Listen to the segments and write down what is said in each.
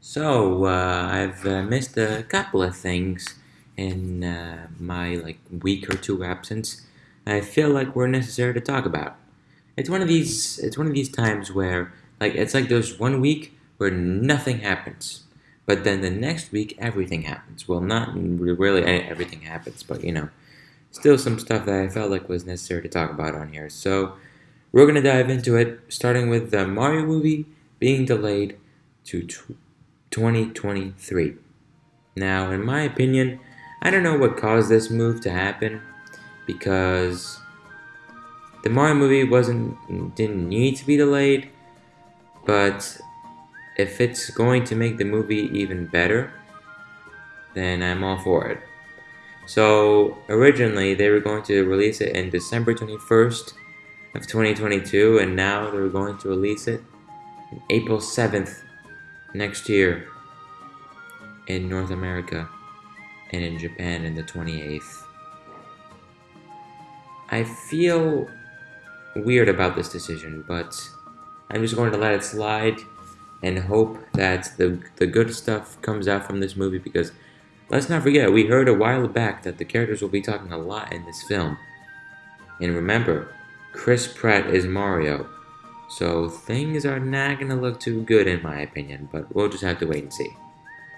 So, uh, I've uh, missed a couple of things in uh, my like week or two absence. I feel like we're necessary to talk about. It's one of these. It's one of these times where like it's like there's one week where nothing happens, but then the next week everything happens. Well, not really everything happens, but you know, still some stuff that I felt like was necessary to talk about on here. So, we're gonna dive into it, starting with the Mario movie being delayed to. 2023. Now, in my opinion, I don't know what caused this move to happen because the Mario movie wasn't didn't need to be delayed, but if it's going to make the movie even better, then I'm all for it. So originally they were going to release it in December 21st of 2022 and now they're going to release it April 7th next year in North America and in Japan in the 28th. I feel weird about this decision, but I'm just going to let it slide and hope that the, the good stuff comes out from this movie because let's not forget, we heard a while back that the characters will be talking a lot in this film. And remember, Chris Pratt is Mario, so things are not gonna look too good in my opinion, but we'll just have to wait and see.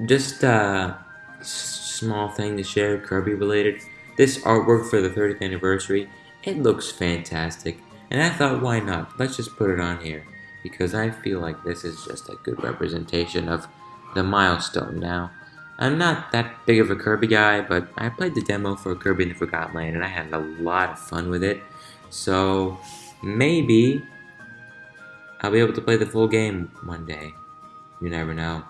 Just uh, a small thing to share, Kirby related. This artwork for the 30th anniversary, it looks fantastic, and I thought why not, let's just put it on here, because I feel like this is just a good representation of the milestone now. I'm not that big of a Kirby guy, but I played the demo for Kirby and the Forgotten Land and I had a lot of fun with it. So maybe I'll be able to play the full game one day. You never know.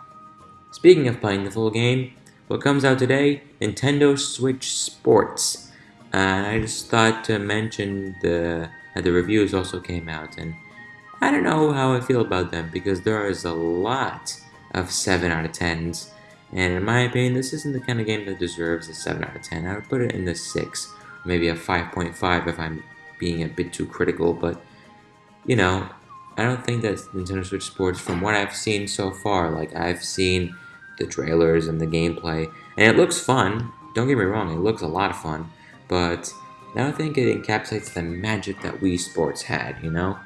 Speaking of playing the full game, what comes out today? Nintendo Switch Sports. Uh, I just thought to mention the that the reviews also came out, and I don't know how I feel about them because there is a lot of 7 out of 10s, and in my opinion, this isn't the kind of game that deserves a 7 out of 10. I would put it in the 6, maybe a 5.5 if I'm being a bit too critical, but you know, I don't think that Nintendo Switch Sports, from what I've seen so far, like I've seen the trailers and the gameplay, and it looks fun. Don't get me wrong, it looks a lot of fun, but I don't think it encapsulates the magic that Wii Sports had, you know?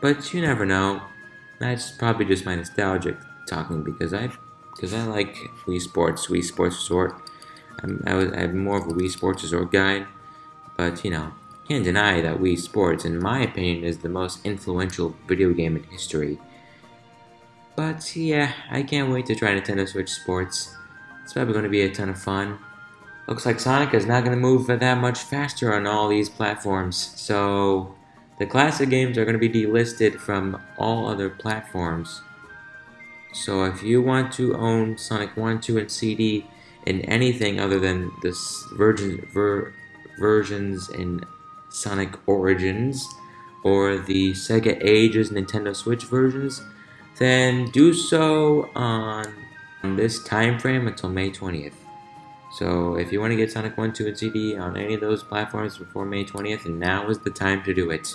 But you never know. That's probably just my nostalgic talking because I, because I like Wii Sports, Wii Sports Resort. I'm, I was, I'm more of a Wii Sports Resort guy, but you know, can't deny that Wii Sports, in my opinion, is the most influential video game in history. But yeah, I can't wait to try Nintendo Switch Sports. It's probably going to be a ton of fun. Looks like Sonic is not going to move that much faster on all these platforms, so the classic games are going to be delisted from all other platforms. So if you want to own Sonic 1, 2, and CD in anything other than the version, ver, versions in Sonic Origins or the Sega Ages Nintendo Switch versions, then do so on this time frame until May 20th. So if you want to get Sonic 1, 2, and CD on any of those platforms before May 20th, now is the time to do it.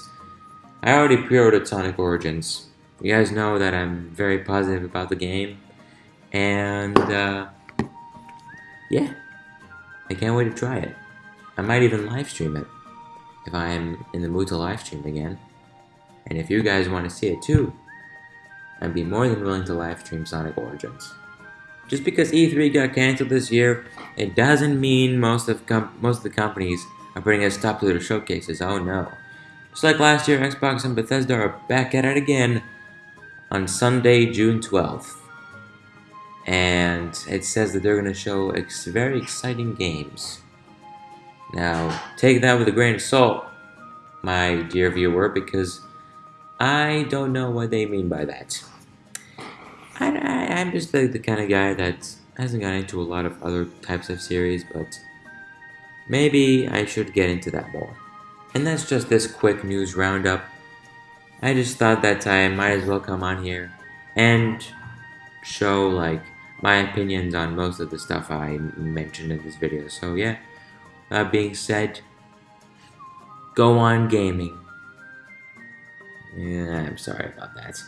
I already pre-ordered Sonic Origins. You guys know that I'm very positive about the game. And, uh, yeah. I can't wait to try it. I might even live stream it if I am in the mood to live stream again. And if you guys want to see it too, I'd be more than willing to live stream Sonic Origins. Just because E3 got cancelled this year, it doesn't mean most of most of the companies are putting a stop to their showcases. Oh no. Just like last year, Xbox and Bethesda are back at it again on Sunday, June 12th. And it says that they're going to show ex very exciting games. Now, take that with a grain of salt, my dear viewer, because I don't know what they mean by that. I, am just the, the kind of guy that hasn't got into a lot of other types of series, but maybe I should get into that more. And that's just this quick news roundup. I just thought that I might as well come on here and show like my opinions on most of the stuff I mentioned in this video. So yeah. That being said, go on gaming. Yeah, I'm sorry about that.